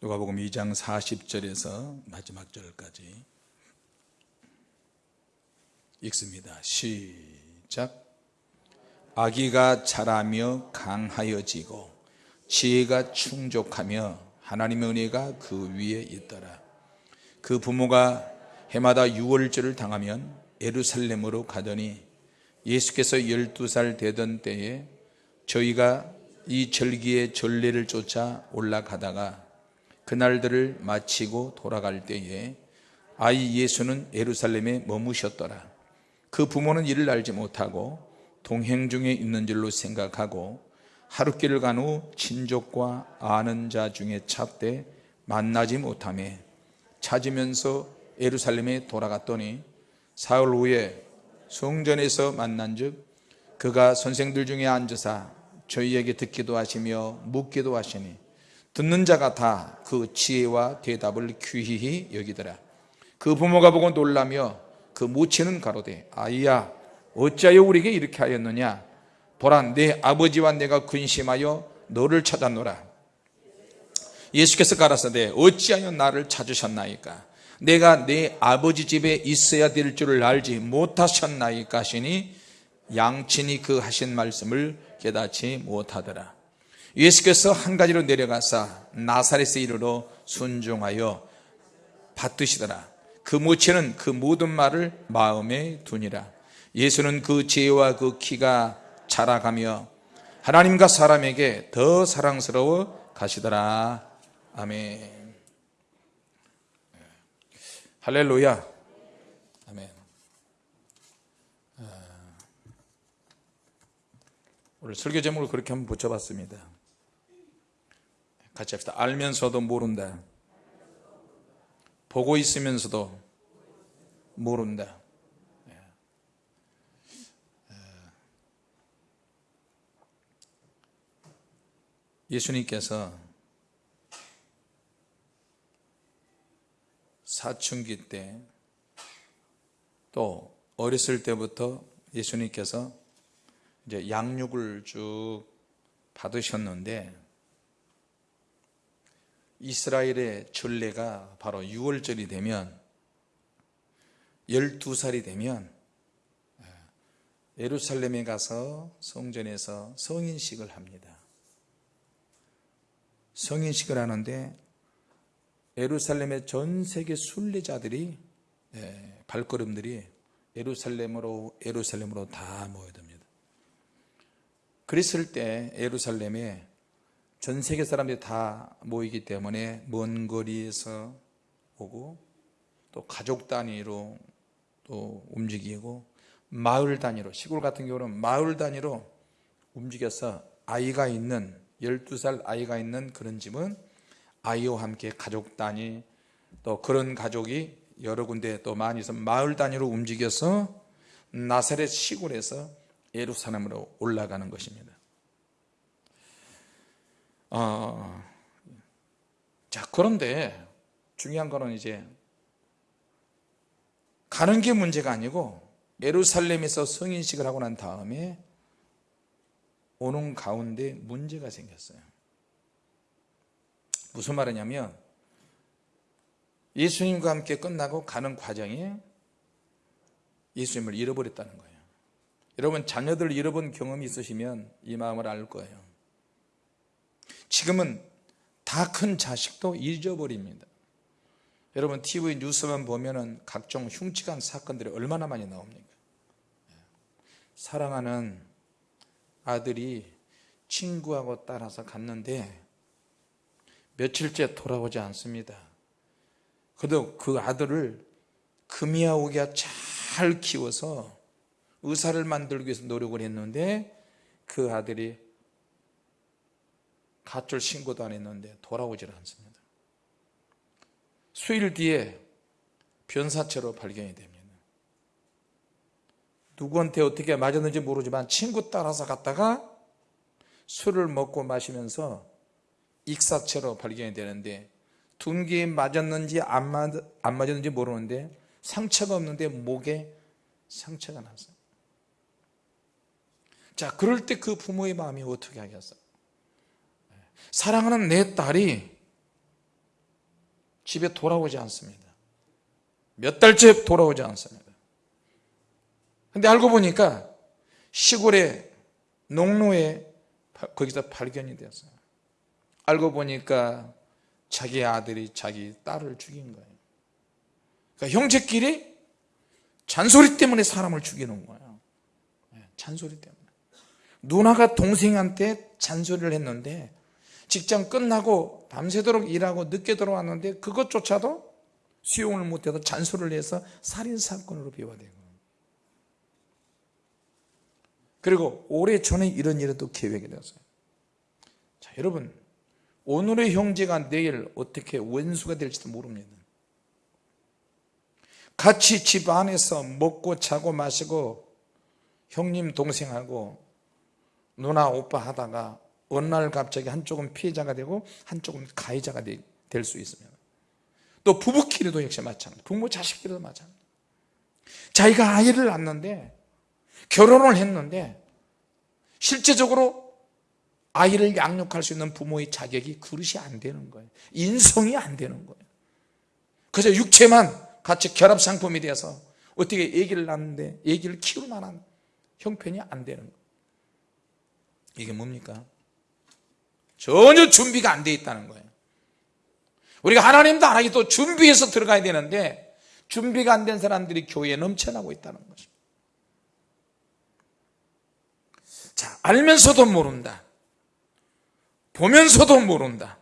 누가복음 2장 40절에서 마지막 절까지 읽습니다. 시작. 아기가 자라며 강하여지고 지혜가 충족하며 하나님의 은혜가 그 위에 있더라. 그 부모가 해마다 유월절을 당하면 예루살렘으로 가더니 예수께서 12살 되던 때에 저희가 이 절기의 전례를 쫓아 올라가다가 그날들을 마치고 돌아갈 때에 아이 예수는 예루살렘에 머무셨더라. 그 부모는 이를 알지 못하고 동행 중에 있는 줄로 생각하고 하룻길을 간 후 친족과 아는 자 중에 찾되 만나지 못함에 찾으면서 예루살렘에 돌아갔더니 사흘 후에 성전에서 만난즉 그가 선생들 중에 앉으사 저희에게 듣기도 하시며 묻기도 하시니 듣는 자가 다 그 지혜와 대답을 귀히 여기더라. 그 부모가 보고 놀라며 그 모치는 가로되 아이야 어찌하여 우리에게 이렇게 하였느냐? 보라 내 아버지와 내가 근심하여 너를 찾았노라. 예수께서 가라사대 어찌하여 나를 찾으셨나이까? 내가 내 아버지 집에 있어야 될 줄을 알지 못하셨나이까 하시니 양친이 그 하신 말씀을 깨닫지 못하더라 예수께서 한 가지로 내려가사 나사렛에 이르러 순종하여 받드시더라. 그 모체는 그 모든 말을 마음에 두니라. 예수는 그 지혜와 그 키가 자라가며 하나님과 사람에게 더 사랑스러워 가시더라. 아멘. 할렐루야. 아멘. 아, 오늘 설교 제목을 그렇게 한번 붙여봤습니다 같이 합시다. 알면서도 모른다. 보고 있으면서도 모른다. 예수님께서 사춘기 때 또 어렸을 때부터 예수님께서 이제 양육을 쭉 받으셨는데 이스라엘의 전례가 바로 6월절이 되면 12살이 되면 예루살렘에 가서 성전에서 성인식을 합니다. 성인식을 하는데 예루살렘의 전 세계 순례자들이 예, 발걸음들이 예루살렘으로 예루살렘으로 다 모여듭니다. 그랬을 때 예루살렘에 전 세계 사람들이 다 모이기 때문에 먼 거리에서 오고 또 가족 단위로 또 움직이고 마을 단위로 시골 같은 경우는 마을 단위로 움직여서 아이가 있는 12살 아이가 있는 그런 집은 아이와 함께 가족 단위 또 그런 가족이 여러 군데 또 많이 있어 마을 단위로 움직여서 나사렛 시골에서 예루살렘으로 올라가는 것입니다. 어, 자 그런데 중요한 거는 이제 가는 게 문제가 아니고 예루살렘에서 성인식을 하고 난 다음에 오는 가운데 문제가 생겼어요. 무슨 말이냐면 예수님과 함께 끝나고 가는 과정에 예수님을 잃어버렸다는 거예요. 여러분 자녀들 잃어본 경험이 있으시면 이 마음을 알 거예요. 지금은 다 큰 자식도 잊어버립니다. 여러분 TV 뉴스만 보면 은 각종 흉측한 사건들이 얼마나 많이 나옵니까? 사랑하는 아들이 친구하고 따라서 갔는데 며칠째 돌아오지 않습니다. 그래도 그 아들을 금이야 오기야 잘 키워서 의사를 만들기 위해서 노력을 했는데 그 아들이 가출 신고도 안 했는데 돌아오질 않습니다. 수일 뒤에 변사체로 발견이 됩니다. 누구한테 어떻게 맞았는지 모르지만 친구 따라서 갔다가 술을 먹고 마시면서 익사체로 발견이 되는데 둔기에 맞았는지 안, 맞, 안 맞았는지 모르는데 상처가 없는데 목에 상처가 났어요. 자, 그럴 때 그 부모의 마음이 어떻게 하겠어요? 사랑하는 내 딸이 집에 돌아오지 않습니다. 몇 달째 돌아오지 않습니다. 근데 알고 보니까 시골의 농로에 바- 거기서 발견이 되었어요. 알고 보니까 자기 아들이 자기 딸을 죽인 거예요. 그러니까 형제끼리 잔소리 때문에 사람을 죽이는 거예요. 네, 잔소리 때문에. 누나가 동생한테 잔소리를 했는데 직장 끝나고 밤새도록 일하고 늦게 들어왔는데 그것조차도 수용을 못해서 잔소리를 해서 살인사건으로 비화된 거예요. 그리고 올해 전에 이런 또 계획이 되었어요. 자, 여러분, 오늘의 형제가 내일 어떻게 원수가 될지도 모릅니다. 같이 집 안에서 먹고 자고 마시고 형님 동생하고 누나 오빠 하다가 어느 날 갑자기 한쪽은 피해자가 되고 한쪽은 가해자가 될 수 있습니다. 또 부부끼리도 역시 마찬가지. 부모 자식끼리도 마찬가지. 자기가 아이를 낳는데 결혼을 했는데 실제적으로 아이를 양육할 수 있는 부모의 자격이 그릇이 안 되는 거예요. 인성이 안 되는 거예요. 그래서 육체만 같이 결합 상품이 돼서 어떻게 아기를 낳는데 아기를 키울 만한 형편이 안 되는 거예요. 이게 뭡니까? 전혀 준비가 안 돼 있다는 거예요. 우리가 하나님도 안 하기 또 준비해서 들어가야 되는데 준비가 안 된 사람들이 교회에 넘쳐나고 있다는 것입니다. 자, 알면서도 모른다. 보면서도 모른다.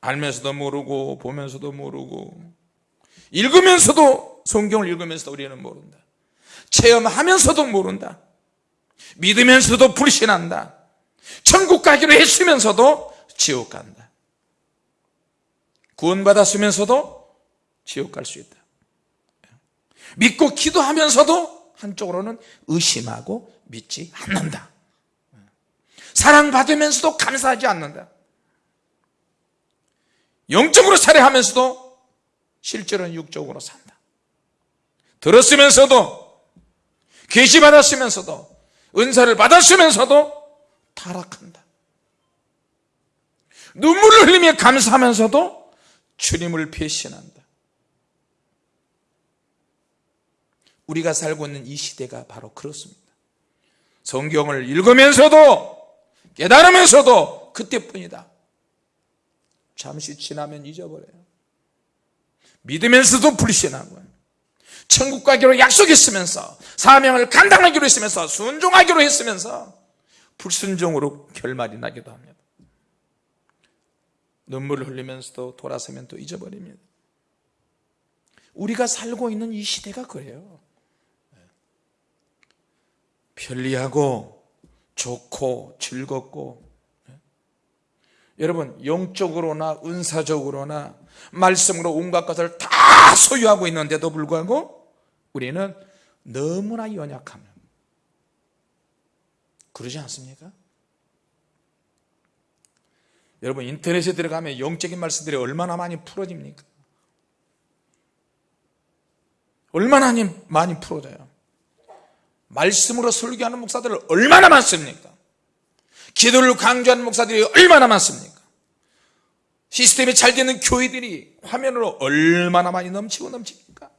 알면서도 모르고 보면서도 모르고 읽으면서도 성경을 읽으면서도 우리는 모른다. 체험하면서도 모른다. 믿으면서도 불신한다. 천국 가기로 했으면서도 지옥 간다. 구원받았으면서도 지옥 갈 수 있다. 믿고 기도하면서도 한쪽으로는 의심하고 믿지 않는다. 사랑받으면서도 감사하지 않는다. 영적으로 살해하면서도 실제로는 육적으로 산다. 들었으면서도 계시 받았으면서도 은사를 받았으면서도 타락한다. 눈물을 흘리며 감사하면서도 주님을 배신한다. 우리가 살고 있는 이 시대가 바로 그렇습니다. 성경을 읽으면서도 깨달으면서도 그때뿐이다. 잠시 지나면 잊어버려요. 믿으면서도 불신하고 천국 가기로 약속했으면서 사명을 감당하기로 했으면서 순종하기로 했으면서 불순종으로 결말이 나기도 합니다. 눈물을 흘리면서도 돌아서면 또 잊어버립니다. 우리가 살고 있는 이 시대가 그래요. 편리하고 좋고 즐겁고 여러분 영적으로나 은사적으로나 말씀으로 온갖 것을 다 소유하고 있는데도 불구하고 우리는 너무나 연약하면 그러지 않습니까? 여러분 인터넷에 들어가면 영적인 말씀들이 얼마나 많이 풀어집니까? 얼마나 많이 풀어져요? 말씀으로 설교하는 목사들 얼마나 많습니까? 기도를 강조하는 목사들이 얼마나 많습니까? 시스템이 잘 되는 교회들이 화면으로 얼마나 많이 넘치고 넘칩니까?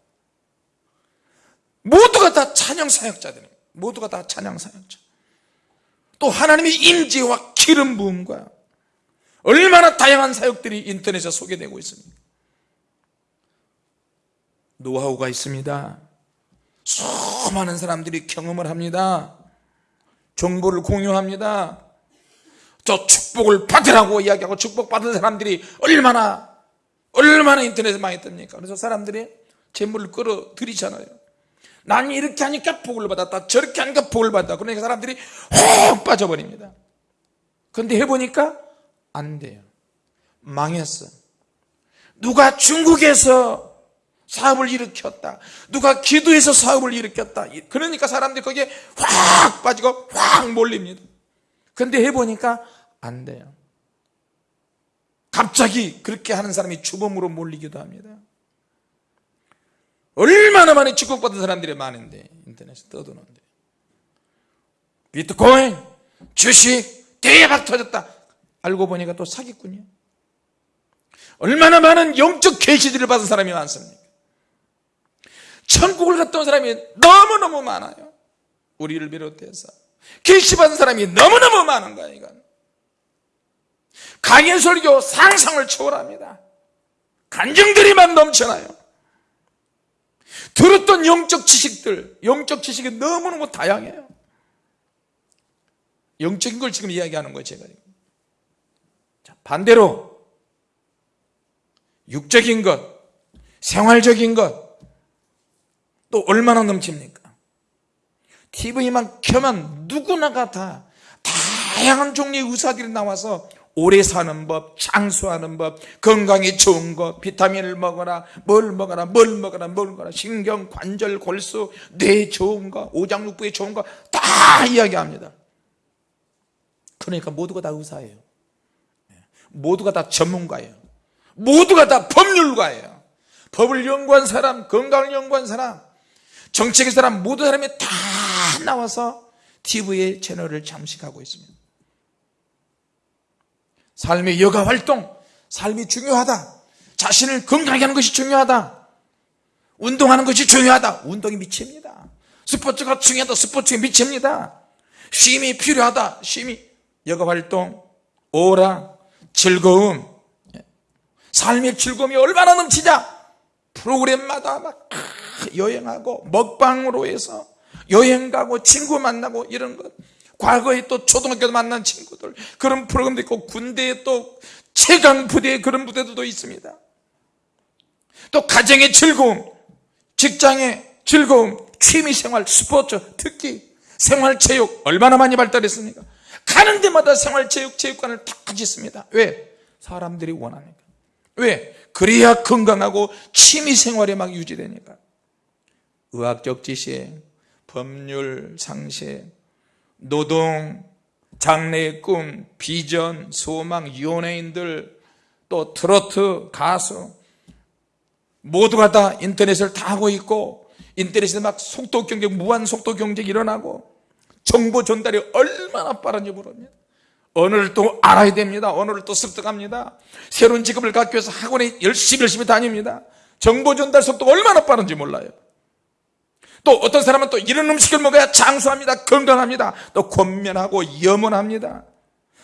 모두가 다 찬양 사역자들입니다. 모두가 다 찬양 사역자. 또 하나님의 임재와 기름 부음과 얼마나 다양한 사역들이 인터넷에 소개되고 있습니다. 노하우가 있습니다. 수많은 사람들이 경험을 합니다. 정보를 공유합니다. 저 축복을 받으라고 이야기하고 축복받은 사람들이 얼마나 얼마나 인터넷에 많이 뜹니까? 그래서 사람들이 재물을 끌어들이잖아요. 난 이렇게 하니까 복을 받았다. 저렇게 하니까 복을 받았다. 그러니까 사람들이 확 빠져버립니다. 근데 해보니까 안 돼요. 망했어. 누가 중국에서 사업을 일으켰다. 누가 기도해서 사업을 일으켰다. 그러니까 사람들이 거기에 확 빠지고 확 몰립니다. 근데 해보니까 안 돼요. 갑자기 그렇게 하는 사람이 주범으로 몰리기도 합니다. 얼마나 많이 축복받은 사람들이 많은데 인터넷에 떠드는데 비트코인, 주식 대박 터졌다. 알고 보니까 또 사기꾼이야. 얼마나 많은 영적 계시들을 받은 사람이 많습니까? 천국을 온 사람이 너무너무 많아요. 우리를 비롯해서. 계시 받은 사람이 너무너무 많은 거야, 이건. 강연 설교 상상을 초월합니다. 간증들이 막 넘쳐나요. 들었던 영적 지식들, 영적 지식이 너무너무 다양해요. 영적인 걸 지금 이야기하는 거예요, 제가. 자, 반대로, 육적인 것, 생활적인 것, 또 얼마나 넘칩니까? TV만 켜면 누구나가 다 다양한 종류의 의사들이 나와서 오래 사는 법, 장수하는 법, 건강에 좋은 것, 비타민을 먹어라, 뭘 먹어라, 뭘 먹어라, 뭘 먹어라, 신경, 관절, 골수, 뇌에 좋은 거, 오장육부에 좋은 거 다 이야기합니다. 그러니까 모두가 다 의사예요. 모두가 다 전문가예요. 모두가 다 법률가예요. 법을 연구한 사람, 건강을 연구한 사람, 정책의 사람, 모든 사람이 다 나와서 TV의 채널을 잠식하고 있습니다. 삶의 여가 활동, 삶이 중요하다. 자신을 건강하게 하는 것이 중요하다. 운동하는 것이 중요하다. 운동이 미칩니다. 스포츠가 중요하다. 스포츠에 미칩니다. 쉼이 필요하다. 쉼이 여가 활동, 오라, 즐거움, 삶의 즐거움이 얼마나 넘치자. 프로그램마다 막 여행하고 먹방으로 해서 여행 가고 친구 만나고 이런 것. 과거에 또 초등학교 만난 친구들 그런 프로그램도 있고 군대에 또 최강 부대 그런 부대도 있습니다. 또 가정의 즐거움, 직장의 즐거움, 취미생활, 스포츠, 특히 생활체육 얼마나 많이 발달했습니까? 가는 데마다 생활체육, 체육관을 다 짓습니다. 왜? 사람들이 원하니까. 왜? 그래야 건강하고 취미생활이 막 유지되니까. 의학적 지식, 법률, 상식, 노동, 장래의 꿈, 비전, 소망, 연예인들, 또 트로트, 가수, 모두가 다 인터넷을 다 하고 있고, 인터넷에 막 속도 경쟁, 무한 속도 경쟁이 일어나고, 정보 전달이 얼마나 빠른지 모릅니다. 언어를 또 알아야 됩니다. 언어를 또 습득합니다. 새로운 직업을 갖기 위해서 학원에 열심히 열심히 다닙니다. 정보 전달 속도가 얼마나 빠른지 몰라요. 또 어떤 사람은 또 이런 음식을 먹어야 장수합니다. 건강합니다. 또 권면하고 염원합니다.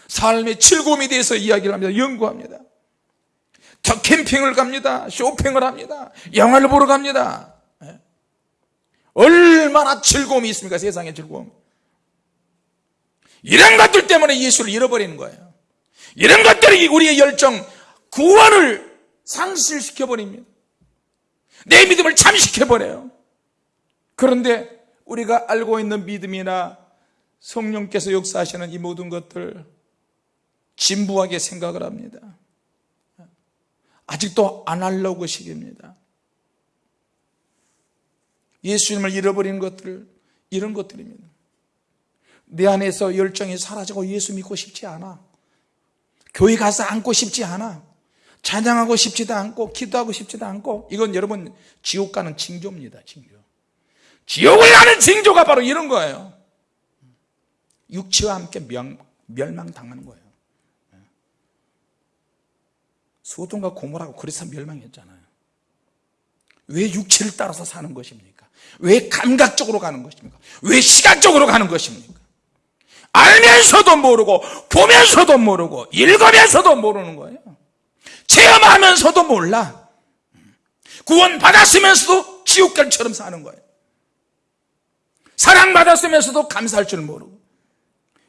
삶의 즐거움에 대해서 이야기를 합니다. 연구합니다. 저 캠핑을 갑니다. 쇼핑을 합니다. 영화를 보러 갑니다. 예. 얼마나 즐거움이 있습니까? 세상의 즐거움. 이런 것들 때문에 예수를 잃어버리는 거예요. 이런 것들이 우리의 열정, 구원을 상실시켜버립니다. 내 믿음을 잠식해버려요. 그런데 우리가 알고 있는 믿음이나 성령께서 역사하시는 이 모든 것들 진부하게 생각을 합니다. 아직도 아날로그 시기입니다. 예수님을 잃어버린 것들, 이런 것들입니다. 내 안에서 열정이 사라지고 예수 믿고 싶지 않아. 교회 가서 앉고 싶지 않아. 찬양하고 싶지도 않고, 기도하고 싶지도 않고, 이건 여러분, 지옥 가는 징조입니다, 징조. 지옥을 가는 징조가 바로 이런 거예요. 육체와 함께 명, 멸망당하는 거예요. 소돔과 고모라고 그래서 멸망했잖아요. 왜 육체를 따라서 사는 것입니까? 왜 감각적으로 가는 것입니까? 왜 시각적으로 가는 것입니까? 알면서도 모르고 보면서도 모르고 읽으면서도 모르는 거예요. 체험하면서도 몰라. 구원 받았으면서도 지옥갈처럼 사는 거예요. 사랑받았으면서도 감사할 줄 모르고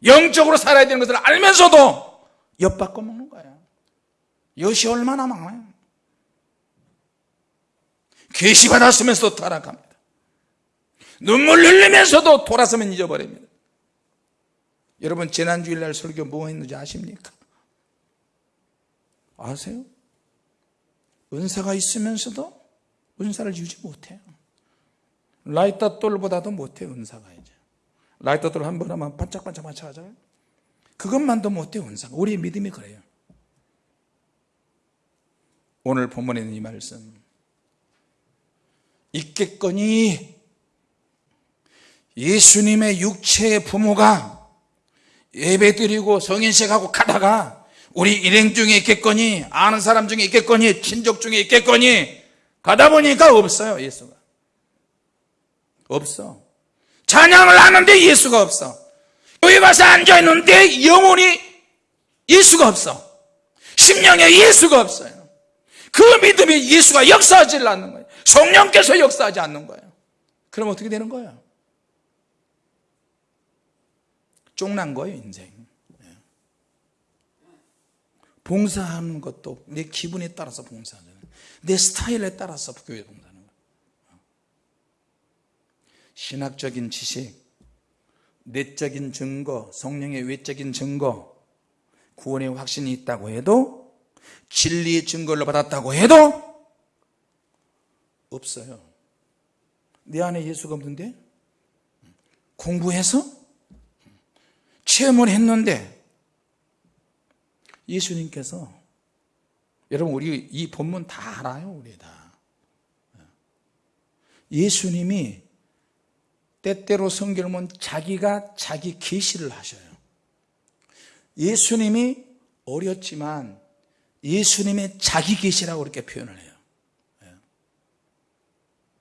영적으로 살아야 되는 것을 알면서도 엿바꿔 먹는 거예요. 엿이 얼마나 많아요. 계시 받았으면서도 타락합니다. 눈물 흘리면서도 돌아서면 잊어버립니다. 여러분 지난주일날 설교 뭐 했는지 아십니까? 아세요? 은사가 있으면서도 은사를 유지 못해요. 라이터 돌보다도 못해 은사가 이제. 라이터 돌 한 번 하면 반짝반짝 반짝 하잖아요. 그것만도 못해 은사가. 우리의 믿음이 그래요. 오늘 본문에 있는 이 말씀. 있겠거니 예수님의 육체의 부모가 예배 드리고 성인식하고 가다가 우리 일행 중에 있겠거니 아는 사람 중에 있겠거니 친족 중에 있겠거니 가다 보니까 없어요 예수가 없어. 찬양을 하는데 예수가 없어. 교회 가서 앉아있는데 영혼이 예수가 없어. 심령에 예수가 없어요. 그 믿음이 예수가 역사하지 않는 거예요. 성령께서 역사하지 않는 거예요. 그럼 어떻게 되는 거예요? 쫑난 거예요 인생. 봉사하는 것도 내 기분에 따라서 봉사하잖아요. 내 스타일에 따라서 교회 봉사하는 거예요 신학적인 지식 내적인 증거 성령의 외적인 증거 구원의 확신이 있다고 해도 진리의 증거를 받았다고 해도 없어요. 내 안에 예수가 없는데? 공부해서? 체험을 했는데? 예수님께서 여러분 우리 이 본문 다 알아요 우리 다. 예수님이 때때로 보면 자기가 자기 계시를 하셔요. 예수님이 어렸지만 예수님의 자기 계시라고 그렇게 표현을 해요.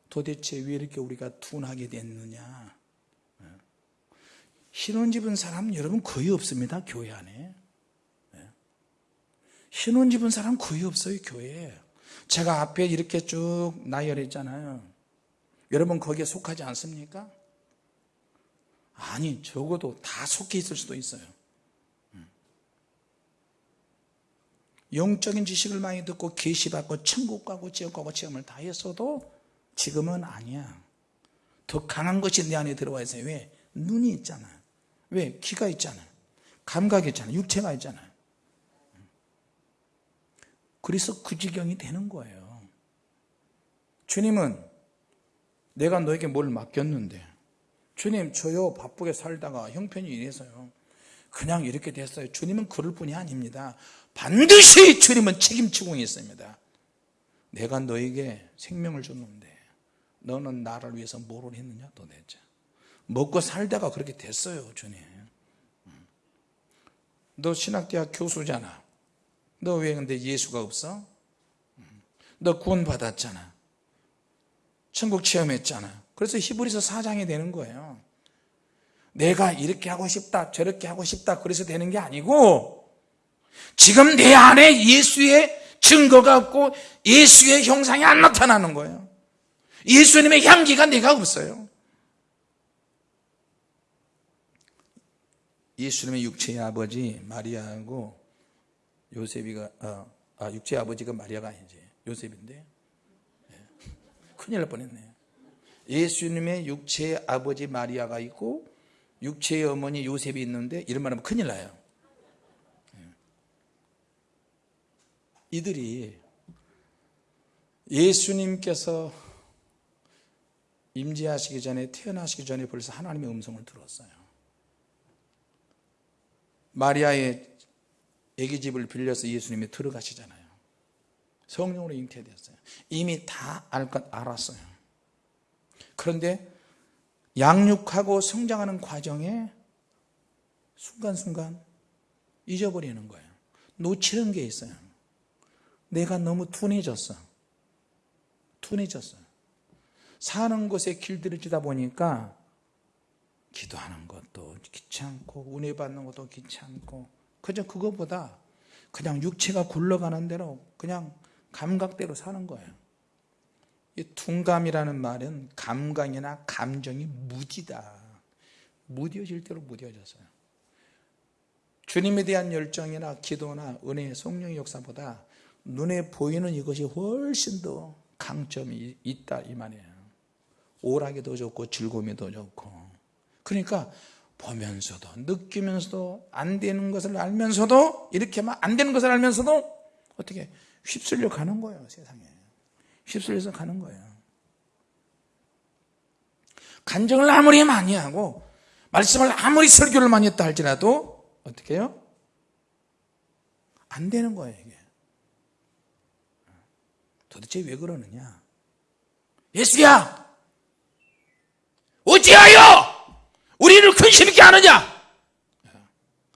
도대체 왜 이렇게 우리가 둔하게 됐느냐? 신혼집은 사람 여러분 거의 없습니다 교회 안에. 신혼집은 사람 거의 없어요 교회에. 제가 앞에 이렇게 쭉 나열했잖아요. 여러분 거기에 속하지 않습니까? 아니 적어도 다 속해 있을 수도 있어요. 영적인 지식을 많이 듣고 계시받고 천국 가고 지옥 가고 체험을 다 했어도 지금은 아니야. 더 강한 것이 내 안에 들어와 있어요. 왜? 눈이 있잖아요 왜? 귀가 있잖아요 감각이 있잖아요 육체가 있잖아요 그래서 그 지경이 되는 거예요. 주님은 내가 너에게 뭘 맡겼는데 주님 저요 바쁘게 살다가 형편이 이래서요. 그냥 이렇게 됐어요. 주님은 그럴 뿐이 아닙니다. 반드시 주님은 책임지고 있습니다. 내가 너에게 생명을 줬는데 너는 나를 위해서 뭐를 했느냐 도대체? 먹고 살다가 그렇게 됐어요 주님. 너 신학대학 교수잖아. 너 왜 근데 예수가 없어? 너 구원 받았잖아. 천국 체험했잖아 그래서 히브리서 4장이 되는 거예요. 내가 이렇게 하고 싶다 저렇게 하고 싶다 그래서 되는 게 아니고 지금 내 안에 예수의 증거가 없고 예수의 형상이 안 나타나는 거예요. 예수님의 향기가 내가 없어요. 예수님의 육체의 아버지 마리아하고 요셉이가 어, 아 육체의 아버지가 마리아가 아니지. 요셉인데. 네. 큰일 날 뻔했네 예수님의 육체의 아버지 마리아가 있고 육체의 어머니 요셉이 있는데 이런 말 하면 큰일 나요. 네. 이들이 예수님께서 임재하시기 전에 태어나시기 전에 벌써 하나님의 음성을 들었어요. 마리아의 애기집을 빌려서 예수님이 들어가시잖아요. 성령으로 잉태되었어요. 이미 다 알 것 알았어요 그런데 양육하고 성장하는 과정에 순간순간 잊어버리는 거예요. 놓치는 게 있어요. 내가 너무 둔해졌어. 둔해졌어. 사는 곳에 길들여지다 보니까 기도하는 것도 귀찮고 은혜 받는 것도 귀찮고 그저 그거보다 그냥 육체가 굴러가는 대로 그냥 감각대로 사는 거예요. 이 둔감이라는 말은 감각이나 감정이 무디다. 무뎌질 대로 무뎌졌어요. 주님에 대한 열정이나 기도나 은혜, 성령의 역사보다 눈에 보이는 이것이 훨씬 더 강점이 있다 이 말이에요. 오락이 더 좋고 즐거움이 더 좋고. 그러니까 보면서도 느끼면서도 안 되는 것을 알면서도 이렇게 막안 되는 것을 알면서도 어떻게 휩쓸려 가는 거예요 세상에 휩쓸려서 가는 거예요. 간증을 아무리 많이 하고 말씀을 아무리 설교를 많이 했다 할지라도 어떻게 해요? 안 되는 거예요 이게. 도대체 왜 그러느냐? 예수야! 어찌하여 우리를 근심 있게 하느냐?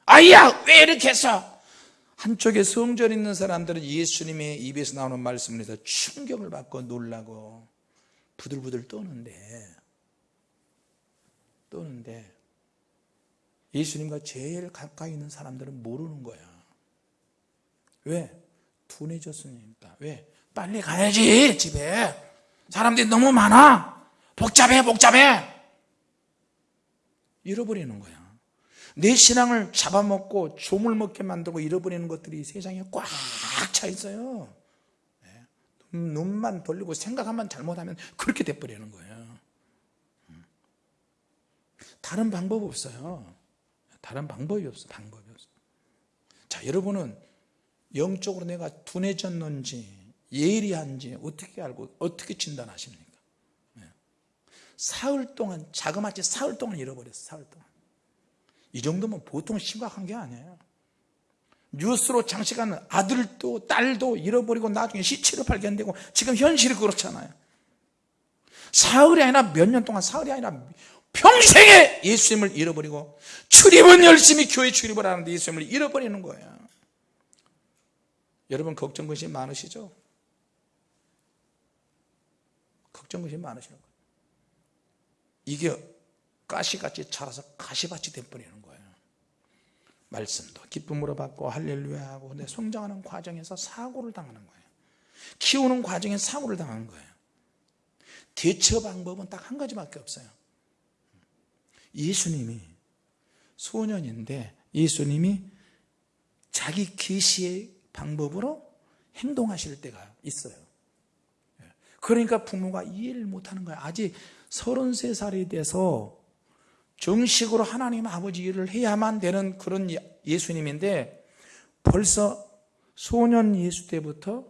아이야 왜 이렇게 해서 한쪽에 성전 있는 사람들은 예수님의 입에서 나오는 말씀을 해서 충격을 받고 놀라고 부들부들 떠는데 떠는데 예수님과 제일 가까이 있는 사람들은 모르는 거야. 왜? 둔해졌으니까. 왜? 빨리 가야지 집에. 사람들이 너무 많아. 복잡해 복잡해. 잃어버리는 거야 내 신앙을 잡아먹고 조물 먹게 만들고 잃어버리는 것들이 세상에 꽉 차 있어요 네. 눈- 눈만 돌리고 생각만 잘못하면 그렇게 돼버리는 거예요 음. 다른 방법 없어요 다른 방법이 없어 방법이 없어 자 여러분은 영적으로 내가 둔해졌는지 예리한지 어떻게 알고 어떻게 진단하십니까 네. 사흘 동안 자그마치 사흘 동안 잃어버렸어 사흘 동안 이 정도면 보통 심각한 게 아니에요. 뉴스로 장시간 아들도 딸도 잃어버리고 나중에 시체로 발견되고 지금 현실이 그렇잖아요. 사흘이 아니라 몇 년 동안 사흘이 아니라 평생에 예수님을 잃어버리고 출입은 열심히 교회 출입을 하는데 예수님을 잃어버리는 거예요. 여러분 걱정 것이 많으시죠? 걱정 것이 많으시는 거예요. 이게 가시같이 자라서 가시밭이 돼버리는 거예요 말씀도 기쁨으로 받고 할렐루야 하고 근데 성장하는 과정에서 사고를 당하는 거예요. 키우는 과정에 사고를 당하는 거예요. 대처 방법은 딱 한 가지밖에 없어요. 예수님이 소년인데 예수님이 자기 계시의 방법으로 행동하실 때가 있어요. 그러니까 부모가 이해를 못하는 거예요. 아직 33살이 돼서 정식으로 하나님 아버지 일을 해야만 되는 그런 예- 예수님인데 벌써 소년 예수 때부터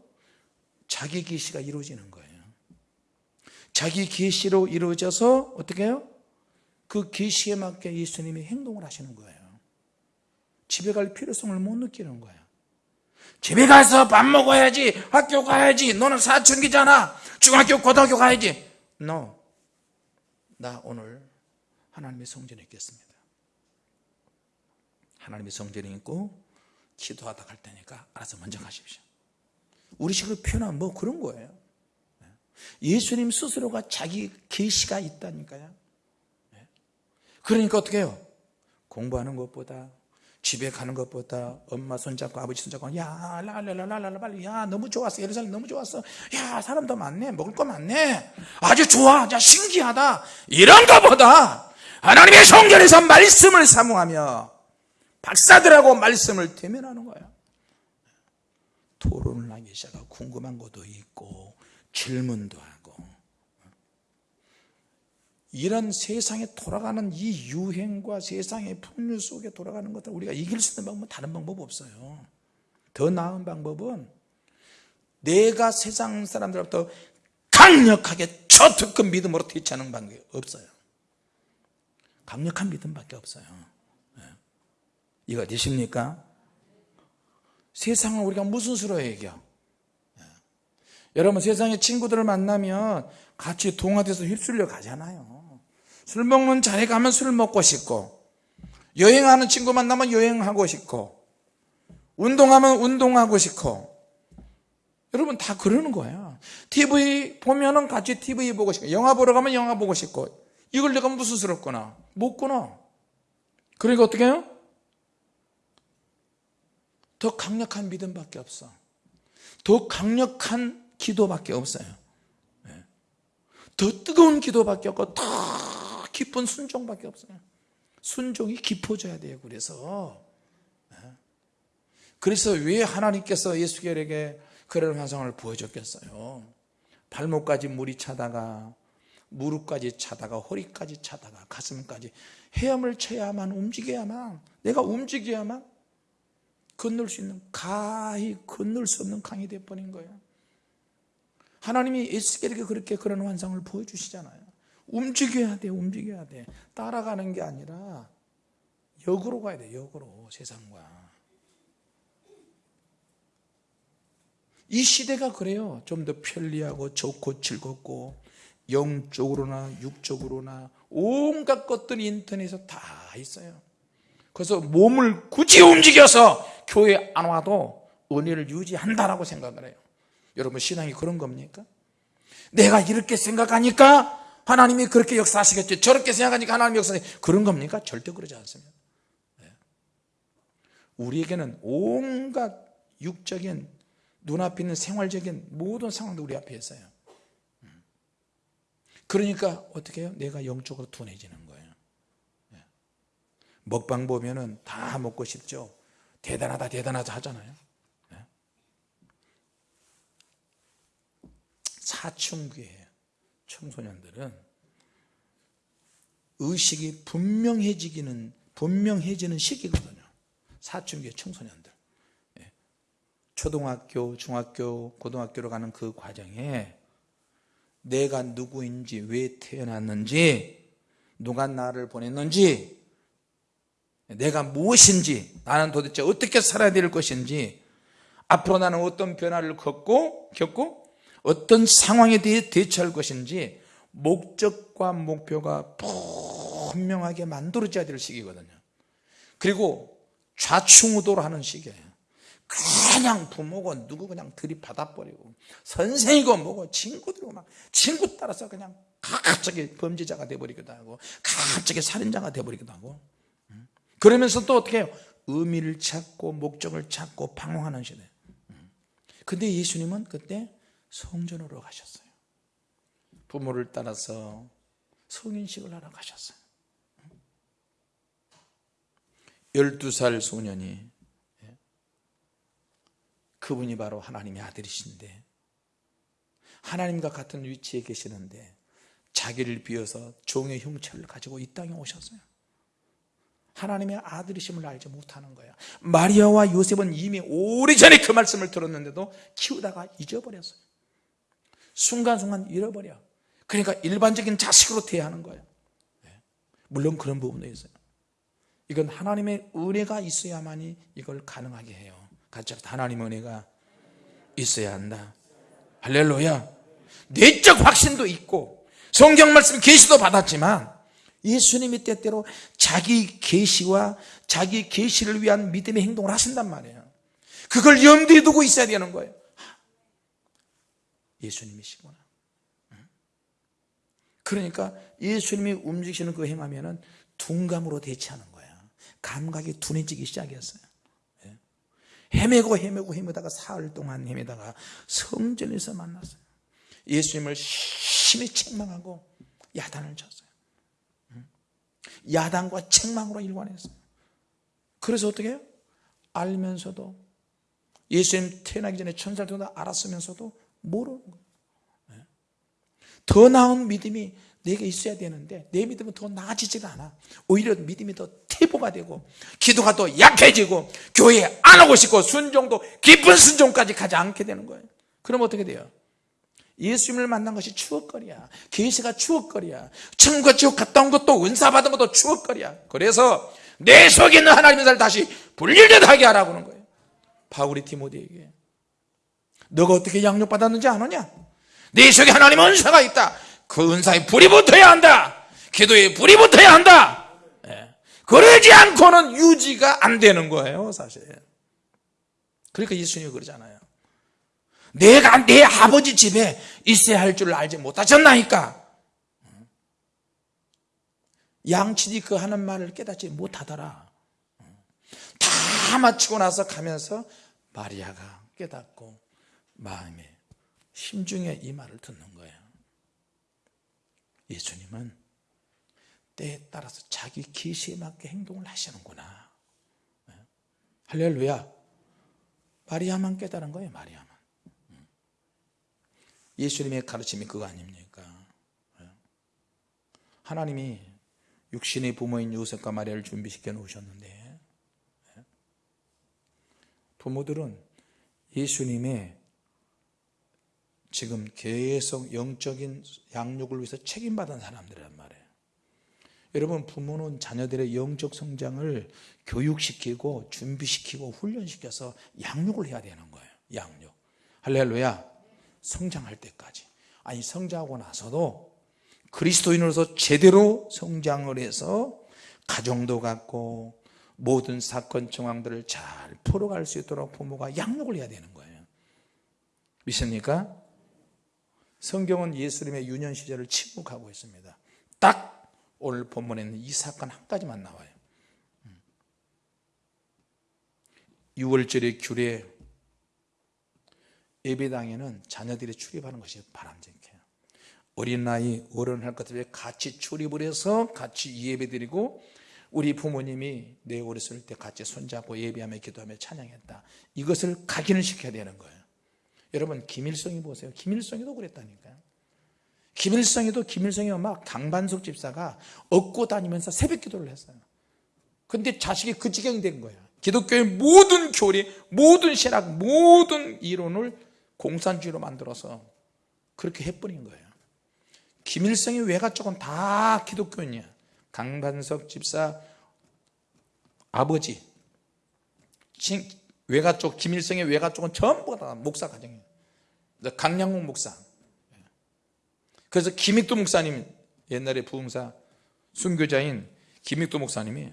자기 계시가 이루어지는 거예요. 자기 계시로 이루어져서 어떻게 해요? 그 계시에 맞게 예수님이 행동을 하시는 거예요. 집에 갈 필요성을 못 느끼는 거예요. 집에 가서 밥 먹어야지 학교 가야지 너는 사춘기잖아. 중학교 고등학교 가야지. No. 나 오늘 하나님의 성전에 있겠습니다. 하나님의 성전에 있고 기도하다 갈 테니까 알아서 먼저 가십시오. 우리 식으로 표현하면 뭐 그런 거예요. 예수님 스스로가 자기 계시가 있다니까요. 그러니까 어떻게 해요? 공부하는 것보다 집에 가는 것보다 엄마 손잡고 아버지 손잡고 야 랄랄랄랄라 빨리 야 너무 좋았어. 예루살렘 너무 좋았어. 야 사람도 많네. 먹을 거 많네. 아주 좋아. 야 신기하다. 이런 것보다 하나님의 성전에서 말씀을 사모하며 박사들하고 말씀을 대면하는 거야. 토론을 하기 시작하고 궁금한 것도 있고 질문도 하고. 이런 세상에 돌아가는 이 유행과 세상의 풍류 속에 돌아가는 것들 우리가 이길 수 있는 방법은 다른 방법 없어요. 더 나은 방법은 내가 세상 사람들로부터 강력하게 저 특급 믿음으로 대처하는 방법이 없어요 강력한 믿음밖에 없어요 예. 이거 되십니까? 세상을 우리가 무슨 수로 이겨? 예. 여러분 세상에 친구들을 만나면 같이 동화돼서 휩쓸려 가잖아요 술 먹는 자리 가면 술 먹고 싶고 여행하는 친구 만나면 여행하고 싶고 운동하면 운동하고 싶고 여러분 다 그러는 거야 TV 보면 은 같이 TV 보고 싶고 영화 보러 가면 영화 보고 싶고 이걸 내가 무슨 끊어 못 끊어 그러니까 어떻게 해요? 더 강력한 믿음밖에 없어 더 강력한 기도밖에 없어요 예. 더 뜨거운 기도밖에 없고 더 깊은 순종밖에 없어요 순종이 깊어져야 돼요 그래서 예. 그래서 왜 하나님께서 예수결에게 그런 환상을 보여줬겠어요 발목까지 물이 차다가 무릎까지 차다가 허리까지 차다가 가슴까지 헤엄을 쳐야만 움직여야만 내가 움직여야만 건널 수 있는 가히 건널 수 없는 강이 되어버린 거예요. 하나님이 에스겔에게 그렇게 그런 환상을 보여주시잖아요. 움직여야 돼 움직여야 돼. 따라가는 게 아니라 역으로 가야 돼 역으로 세상과. 이 시대가 그래요. 좀 더 편리하고 좋고 즐겁고 영적으로나 육적으로나 온갖 것들이 인터넷에 다 있어요 그래서 몸을 굳이 움직여서 교회 안 와도 은혜를 유지한다라고 생각을 해요 여러분 신앙이 그런 겁니까? 내가 이렇게 생각하니까 하나님이 그렇게 역사하시겠지 저렇게 생각하니까 하나님이 역사하시겠지 그런 겁니까? 절대 그러지 않습니다 네. 우리에게는 온갖 육적인 눈앞에 있는 생활적인 모든 상황도 우리 앞에 있어요 음. 그러니까 어떻게 해요? 내가 영적으로 둔해지는 거예요 네. 먹방 보면은 다 먹고 싶죠 대단하다 대단하다 하잖아요 네. 사춘기에 청소년들은 의식이 분명해지기는 분명해지는 시기거든요 사춘기의 청소년들 예. 초등학교, 중학교, 고등학교로 가는 그 과정에 내가 누구인지 왜 태어났는지 누가 나를 보냈는지 내가 무엇인지 나는 도대체 어떻게 살아야 될 것인지 앞으로 나는 어떤 변화를 겪고 겪고 어떤 상황에 대해 대처할 것인지 목적과 목표가 분명하게 만들어져야 될 시기거든요. 그리고 좌충우돌 하는 시기예요 그냥 부모고 누구 그냥 들이받아버리고 선생이고 뭐고 친구들고 막 친구 따라서 그냥 갑자기 범죄자가 돼버리기도 하고 갑자기 살인자가 돼버리기도 하고 그러면서 또 어떻게 해요? 의미를 찾고 목적을 찾고 방황하는 시대. 근데 예수님은 그때 성전으로 가셨어요. 부모를 따라서 성인식을 하러 가셨어요. 12살 소년이 예, 그분이 바로 하나님의 아들이신데 하나님과 같은 위치에 계시는데 자기를 비워서 종의 형체를 가지고 이 땅에 오셨어요. 하나님의 아들이심을 알지 못하는 거예요. 마리아와 요셉은 이미 오래전에 그 말씀을 들었는데도 키우다가 잊어버렸어요. 순간순간 잃어버려. 그러니까 일반적인 자식으로 대하는 거예요. 네. 물론 그런 부분도 있어요. 이건 하나님의 은혜가 있어야만이 이걸 가능하게 해요 같이 하나님의 은혜가 있어야 한다. 할렐루야. 내적 확신도 있고 성경 말씀 계시도 받았지만 예수님이 때때로 자기 계시와 자기 계시를 위한 믿음의 행동을 하신단 말이에요. 그걸 염두에 두고 있어야 되는 거예요. 예수님이시구나. 그러니까 예수님이 움직이시는 그 행하면 은 둔감으로 대치하는 거예요 감각이 둔해지기 시작했어요. 예. 헤매고 헤매고 헤매다가 사흘 동안 헤매다가 성전에서 만났어요. 예수님을 심히 책망하고 야단을 쳤어요. 야단과 책망으로 일관했어요. 그래서 어떻게 해요? 알면서도 예수님 태어나기 전에 천사를 통해 알았으면서도 모르는 거예요. 더 나은 믿음이 내게 있어야 되는데 내 믿음은 더 나아지지가 않아. 오히려 믿음이 더 태보가 되고 기도가 더 약해지고 교회에 안 오고 싶고 순종도 깊은 순종까지 가지 않게 되는 거예요. 그럼 어떻게 돼요? 예수님을 만난 것이 추억거리야. 계시가 추억거리야. 천국과 지옥 갔다 온 것도 은사 받은 것도 추억거리야. 그래서 내 속에 있는 하나님의 살 다시 분리되하게 하라고 하는 거예요. 바울이 티모데에게. 너가 어떻게 양육받았는지 아느냐? 내 속에 하나님의 은사가 있다 그 은사에 불이 붙어야 한다. 기도에 불이 붙어야 한다. 예. 그러지 않고는 유지가 안 되는 거예요 사실. 그러니까 예수님이 그러잖아요. 내가 내 아버지 집에 있어야 할 줄 알지 못하셨나니까? 양치디 그 하는 말을 깨닫지 못하더라. 다 마치고 나서 가면서 마리아가 깨닫고 마음에 심중에 이 말을 듣는 거예요 예수님은 때에 따라서 자기 계시에 맞게 행동을 하시는구나 네. 할렐루야 마리아만 깨달은 거예요 마리아만 음. 예수님의 가르침이 그거 아닙니까 네. 하나님이 육신의 부모인 요셉과 마리아를 준비시켜 놓으셨는데 네. 부모들은 예수님의 지금 계속 영적인 양육을 위해서 책임받은 사람들이란 말이에요. 여러분 부모는 자녀들의 영적 성장을 교육시키고 준비시키고 훈련시켜서 양육을 해야 되는 거예요. 양육. 할렐루야. 성장할 때까지. 아니 성장하고 나서도 그리스도인으로서 제대로 성장을 해서 가정도 갖고 모든 사건 정황들을 잘 풀어갈 수 있도록 부모가 양육을 해야 되는 거예요. 믿습니까? 성경은 예수님의 유년 시절을 침묵하고 있습니다. 딱 오늘 본문에는 이 사건 한 가지만 나와요. 6월절의 규례 예배당에는 자녀들이 출입하는 것이 바람직해요. 어린 나이 어른 할 것들에 같이 출입을 해서 같이 예배드리고 우리 부모님이 내 어렸을 때 같이 손잡고 예배하며 기도하며 찬양했다. 이것을 각인을 시켜야 되는 거예요 여러분 김일성이 보세요. 김일성이도 그랬다니까요. 김일성이도 김일성이 엄마 강반석 집사가 얻고 다니면서 새벽 기도를 했어요. 근데 자식이 그 지경이 된 거야 기독교의 모든 교리, 모든 신학, 모든 이론을 공산주의로 만들어서 그렇게 해버린 거예요. 김일성의 외가 쪽은 다 기독교인이야. 강반석 집사 아버지 외가 쪽 김일성의 외가 쪽은 전부 다 목사 가정이에요. 강량국 목사. 그래서 김익도 목사님 옛날에 부흥사 순교자인 김익도 목사님이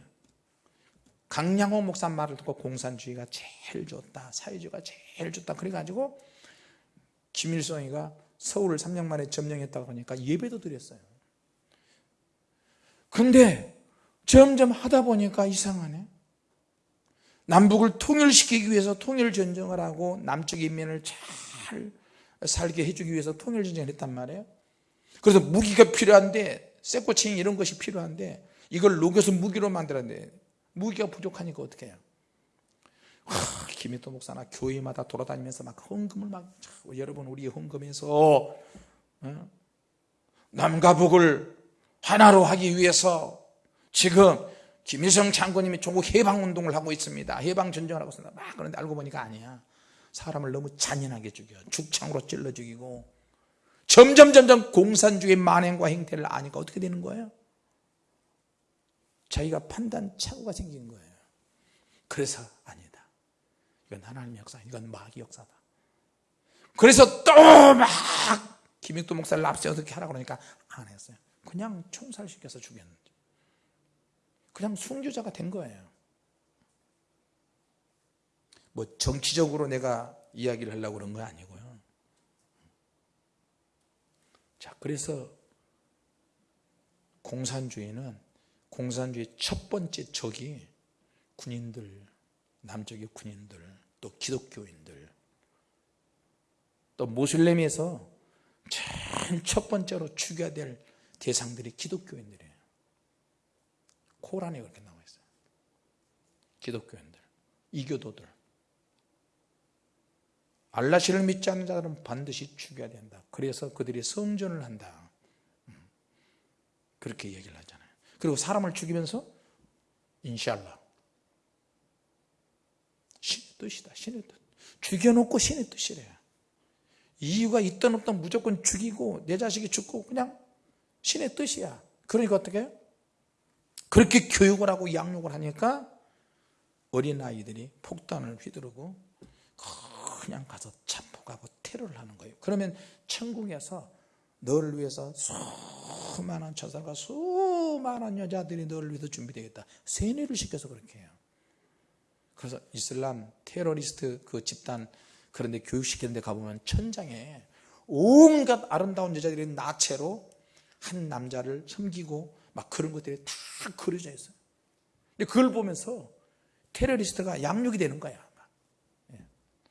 강량호 목사 말을 듣고 공산주의가 제일 좋다 사회주의가 제일 좋다 그래가지고 김일성이가 서울을 3년 만에 점령했다고 하니까 예배도 드렸어요. 그런데 점점 하다 보니까 이상하네 남북을 통일시키기 위해서 통일전쟁을 하고 남쪽 인민을 잘 살게 해주기 위해서 통일전쟁을 했단 말이에요 그래서 무기가 필요한데 쇠꼬챙이 이런 것이 필요한데 이걸 녹여서 무기로 만들었는데 무기가 부족하니까 어떻게 해요 하, 김희도 목사나 교회마다 돌아다니면서 막 헌금을 막 여러분 우리 헌금에서 어? 남과 북을 하나로 하기 위해서 지금 김일성 장군님이 조국 해방운동을 하고 있습니다. 해방전쟁을 하고 있습니다. 막 그런데 알고 보니까 아니야. 사람을 너무 잔인하게 죽여. 죽창으로 찔러 죽이고 점점 점점 공산주의 만행과 행태를 아니까 어떻게 되는 거예요? 자기가 판단 착오가 생긴 거예요. 그래서 아니다. 이건 하나님의 역사 이건 마귀 역사다. 그래서 또 막 김익도 목사를 납세 어떻게 하라고 그러니까 안 했어요. 그냥 총살시켜서 죽였는데 그냥 순교자가 된 거예요. 뭐 정치적으로 내가 이야기를 하려고 그런 거 아니고요. 자 그래서 공산주의는 공산주의 첫 번째 적이 군인들 남쪽의 군인들 또 기독교인들 또 모슬렘에서 제일 첫 번째로 죽여야 될 대상들이 기독교인들이에요 코란에 그렇게 나와 있어요. 기독교인들 이교도들. 알라시를 믿지 않는 자들은 반드시 죽여야 된다. 그래서 그들이 성전을 한다. 음. 그렇게 얘기를 하잖아요. 그리고 사람을 죽이면서 인샬라. 신의 뜻이다 신의 뜻. 죽여놓고 신의 뜻이래요. 이유가 있든 없든 무조건 죽이고 내 자식이 죽고 그냥 신의 뜻이야. 그러니까 어떻게 해요? 그렇게 교육을 하고 양육을 하니까 어린아이들이 폭탄을 휘두르고 그냥 가서 참폭하고 테러를 하는 거예요. 그러면 천국에서 너를 위해서 수많은 처사가 수많은 여자들이 너를 위해서 준비되겠다. 세뇌를 시켜서 그렇게 해요. 그래서 이슬람 테러리스트 그 집단 그런데 교육시키는 데 가보면 천장에 온갖 아름다운 여자들이 나체로 한 남자를 섬기고 막 그런 것들이 다 그려져 있어요. 근데 그걸 보면서 테러리스트가 양육이 되는 거야 예.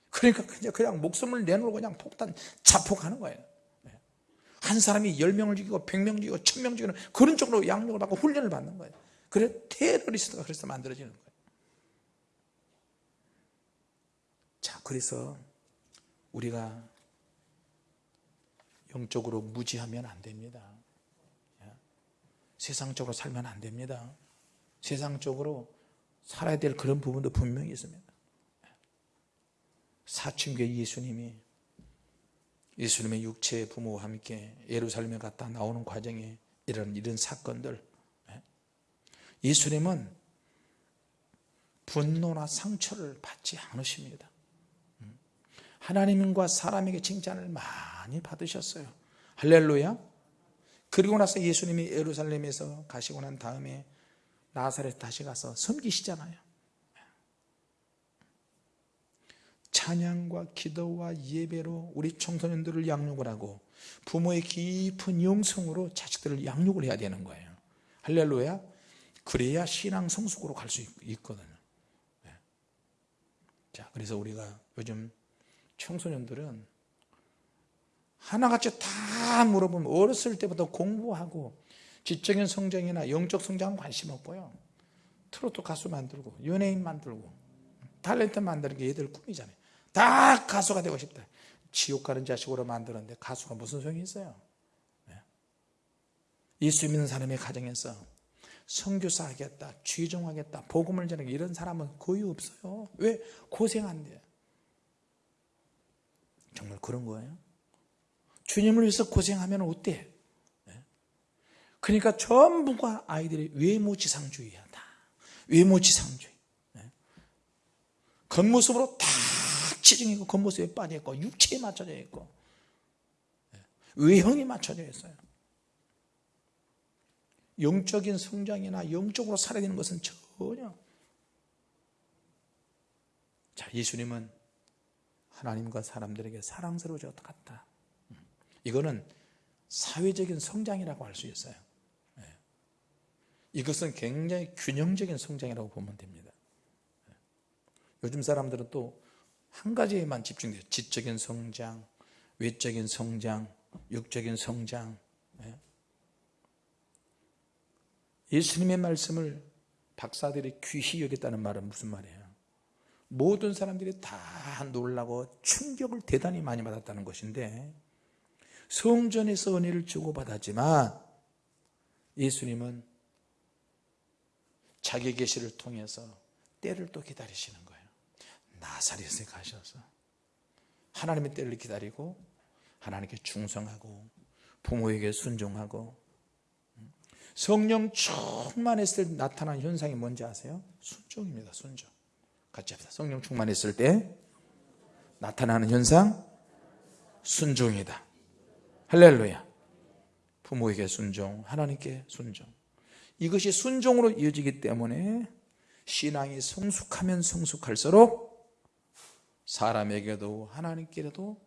그러니까 그냥, 그냥 목숨을 내놓고 그냥 폭탄 자폭하는 거예요. 예. 한 사람이 10명을 죽이고 100명 죽이고 1000명 죽이는 그런 쪽으로 양육을 받고 훈련을 받는 거예요. 그래 테러리스트가 그래서 만들어지는 거예요. 자 그래서 우리가 영적으로 무지하면 안 됩니다 세상적으로 살면 안 됩니다. 세상적으로 살아야 될 그런 부분도 분명히 있습니다. 사춘기 예수님이 예수님의 육체 부모와 함께 예루살렘에 갔다 나오는 과정에 이런 이런 사건들 예수님은 분노나 상처를 받지 않으십니다. 하나님과 사람에게 칭찬을 많이 받으셨어요. 할렐루야 그리고 나서 예수님이 예루살렘에서 가시고 난 다음에 나사렛 다시 가서 섬기시잖아요. 찬양과 기도와 예배로 우리 청소년들을 양육을 하고 부모의 깊은 영성으로 자식들을 양육을 해야 되는 거예요. 할렐루야. 그래야 신앙 성숙으로 갈 수 있거든요. 네. 자 그래서 우리가 요즘 청소년들은 하나같이 다 물어보면 어렸을 때부터 공부하고 지적인 성장이나 영적 성장은 관심 없고요. 트로트 가수 만들고 연예인 만들고 탤런트 만드는 게 얘들 꿈이잖아요. 다 가수가 되고 싶다. 지옥 가는 자식으로 만드는데 가수가 무슨 소용이 있어요? 네. 예수 믿는 사람의 가정에서 성교사 하겠다 취종하겠다 복음을 전하겠다 이런 사람은 거의 없어요. 왜? 고생 한대 정말 그런 거예요 주님을 위해서 고생하면 어때? 네. 그러니까 전부가 아이들이 외모지상주의하다 외모지상주의 네. 겉모습으로 다 치중이고 겉모습에 빠져있고 육체에 맞춰져 있고 네. 외형이 맞춰져 있어요 영적인 성장이나 영적으로 살아야 되는 것은 전혀 자 예수님은 하나님과 사람들에게 사랑스러워져 갔다 이거는 사회적인 성장이라고 할 수 있어요 예. 이것은 굉장히 균형적인 성장이라고 보면 됩니다 예. 요즘 사람들은 또 한 가지에만 집중돼요 지적인 성장, 외적인 성장, 육적인 성장 예. 예수님의 말씀을 박사들이 귀히 여겼다는 말은 무슨 말이에요? 모든 사람들이 다 놀라고 충격을 대단히 많이 받았다는 것인데 성전에서 은혜를 주고받았지만 예수님은 자기 계시를 통해서 때를 또 기다리시는 거예요. 나사렛에 가셔서 하나님의 때를 기다리고 하나님께 충성하고 부모에게 순종하고 성령 충만했을 때 나타난 현상이 뭔지 아세요? 순종입니다 순종. 같이 합시다. 성령 충만했을 때 나타나는 현상 순종이다 할렐루야. 부모에게 순종 하나님께 순종. 이것이 순종으로 이어지기 때문에 신앙이 성숙하면 성숙할수록 사람에게도 하나님께도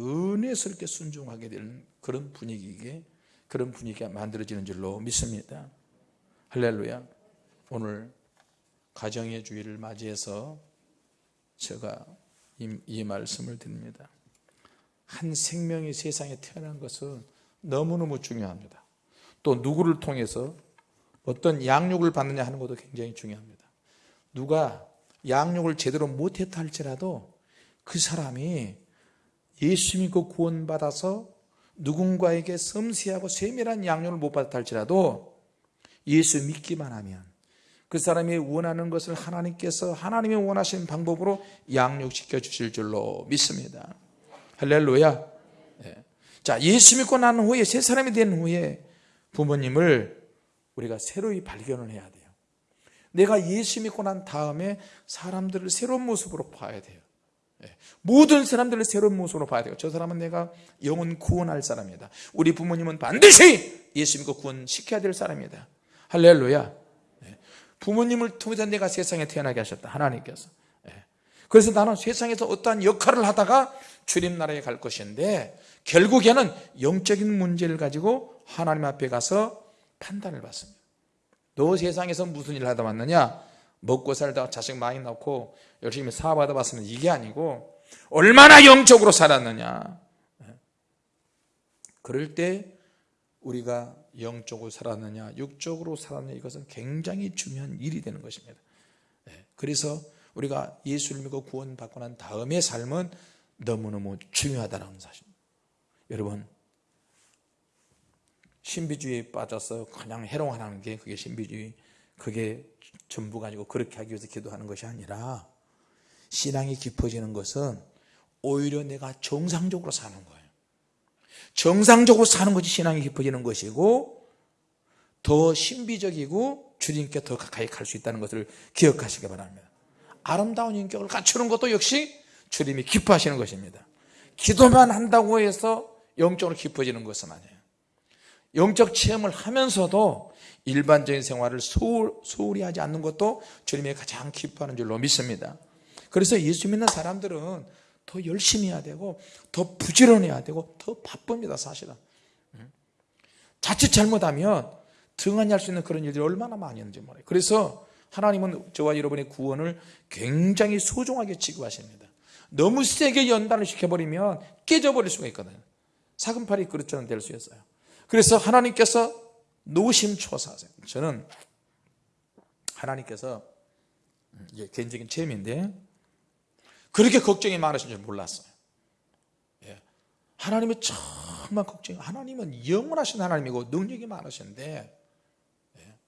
은혜스럽게 순종하게 되는 그런 분위기에 그런 분위기가 만들어지는 줄로 믿습니다. 할렐루야. 오늘 가정의 주의를 맞이해서 제가 이, 이 말씀을 드립니다 한 생명이 세상에 태어난 것은 너무너무 중요합니다. 또 누구를 통해서 어떤 양육을 받느냐 하는 것도 굉장히 중요합니다. 누가 양육을 제대로 못했다 할지라도 그 사람이 예수 믿고 구원받아서 누군가에게 섬세하고 세밀한 양육을 못 받았다 할지라도 예수 믿기만 하면 그 사람이 원하는 것을 하나님께서 하나님이 원하시는 방법으로 양육시켜 주실 줄로 믿습니다 할렐루야. 예. 자, 예수 믿고 난 후에 새 사람이 된 후에 부모님을 우리가 새로이 발견을 해야 돼요. 내가 예수 믿고 난 다음에 사람들을 새로운 모습으로 봐야 돼요. 예. 모든 사람들을 새로운 모습으로 봐야 돼요. 저 사람은 내가 영혼 구원할 사람이다. 우리 부모님은 반드시 예수 믿고 구원시켜야 될 사람이다. 할렐루야. 예. 부모님을 통해서 내가 세상에 태어나게 하셨다. 하나님께서. 그래서 나는 세상에서 어떠한 역할을 하다가 주님 나라에 갈 것인데 결국에는 영적인 문제를 가지고 하나님 앞에 가서 판단을 받습니다. 너 세상에서 무슨 일을 하다 왔느냐? 먹고 살다 자식 많이 낳고 열심히 사업하다 왔으면 이게 아니고 얼마나 영적으로 살았느냐? 그럴 때 우리가 영적으로 살았느냐 육적으로 살았느냐 이것은 굉장히 중요한 일이 되는 것입니다. 그래서 우리가 예수를 믿고 구원받고 난 다음의 삶은 너무너무 중요하다는 사실입니다 여러분 신비주의에 빠져서 그냥 해롱하는 게 그게 신비주의 그게 전부가 아니고 그렇게 하기 위해서 기도하는 것이 아니라 신앙이 깊어지는 것은 오히려 내가 정상적으로 사는 거예요. 정상적으로 사는 것이 신앙이 깊어지는 것이고 더 신비적이고 주님께 더 가까이 갈 수 있다는 것을 기억하시기 바랍니다. 아름다운 인격을 갖추는 것도 역시 주님이 기뻐하시는 것입니다. 기도만 한다고 해서 영적으로 깊어지는 것은 아니에요. 영적 체험을 하면서도 일반적인 생활을 소홀, 소홀히 하지 않는 것도 주님이 가장 기뻐하는 줄로 믿습니다. 그래서 예수 믿는 사람들은 더 열심히 해야 되고 더 부지런해야 되고 더 바쁩니다 사실은. 자칫 잘못하면 등한히 할 수 있는 그런 일들이 얼마나 많이 있는지 몰라요. 그래서 하나님은 저와 여러분의 구원을 굉장히 소중하게 취급하십니다 너무 세게 연단을 시켜버리면 깨져버릴 수가 있거든요 사금팔이 그릇처럼 될 수 있어요. 그래서 하나님께서 노심초사하세요. 저는 하나님께서 이게 개인적인 체험인데 그렇게 걱정이 많으신 줄 몰랐어요. 예. 하나님은 정말 걱정이 하나님은 영원하신 하나님이고 능력이 많으신데 예.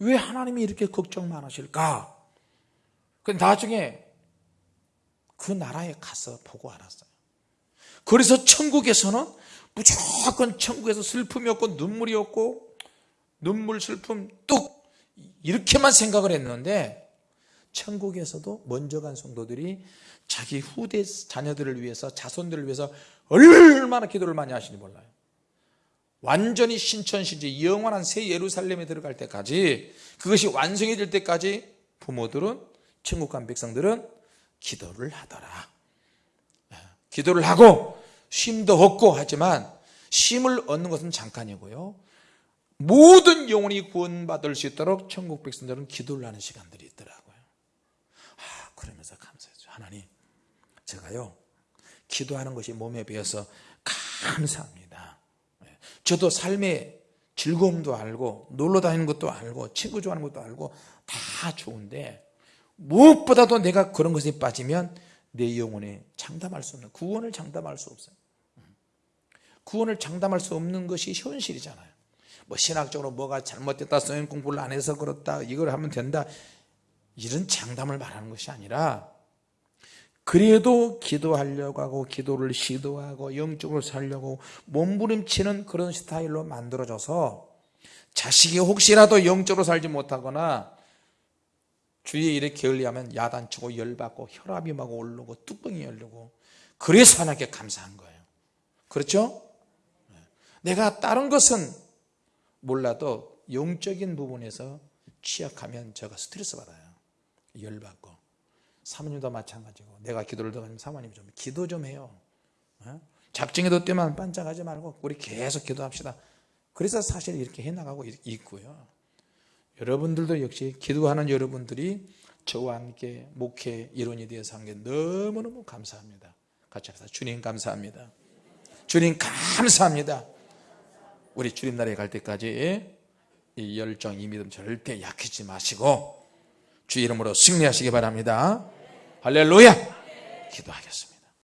왜 하나님이 이렇게 걱정 많으실까? 그 나중에 그 나라에 가서 보고 알았어요. 그래서 천국에서는 무조건 천국에서 슬픔이 없고 눈물이 없고 눈물 슬픔 뚝 이렇게만 생각을 했는데 천국에서도 먼저 간 성도들이 자기 후대 자녀들을 위해서 자손들을 위해서 얼마나 기도를 많이 하시는지 몰라요. 완전히 신천시지 영원한 새 예루살렘에 들어갈 때까지 그것이 완성이 될 때까지 부모들은 천국 간 백성들은 기도를 하더라. 예, 기도를 하고 쉼도 얻고 하지만 쉼을 얻는 것은 잠깐이고요. 모든 영혼이 구원받을 수 있도록 천국 백성들은 기도를 하는 시간들이 있더라고요. 아, 그러면서 감사했죠 하나님 제가요 기도하는 것이 몸에 배어서 감사합니다. 예, 저도 삶의 즐거움도 알고 놀러 다니는 것도 알고 친구 좋아하는 것도 알고 다 좋은데 무엇보다도 내가 그런 것에 빠지면 내 영혼에 장담할 수 없는 구원을 장담할 수 없어요. 구원을 장담할 수 없는 것이 현실이잖아요. 뭐 신학적으로 뭐가 잘못됐다 성경 공부를 안 해서 그렇다 이걸 하면 된다. 이런 장담을 말하는 것이 아니라 그래도 기도하려고 하고 기도를 시도하고 영적으로 살려고 몸부림치는 그런 스타일로 만들어져서 자식이 혹시라도 영적으로 살지 못하거나 주위에 일에 게을리하면 야단치고 열받고 혈압이 막 오르고 뚜껑이 열리고 그래서 하나님께 감사한 거예요. 그렇죠? 내가 다른 것은 몰라도 영적인 부분에서 취약하면 제가 스트레스 받아요. 열받고. 사모님도 마찬가지고. 내가 기도를 더 하면 사모님 좀 기도 좀 해요. 어? 잡증에도 때만 반짝하지 말고 우리 계속 기도합시다. 그래서 사실 이렇게 해나가고 있고요 여러분들도 역시 기도하는 여러분들이 저와 함께 목회 일원이 되어서 한 게 너무너무 감사합니다. 같이 합시다. 주님 감사합니다. 주님 감사합니다. 우리 주님 나라에 갈 때까지 이 열정, 이 믿음 절대 약해지지 마시고 주 이름으로 승리하시기 바랍니다. 할렐루야! 기도하겠습니다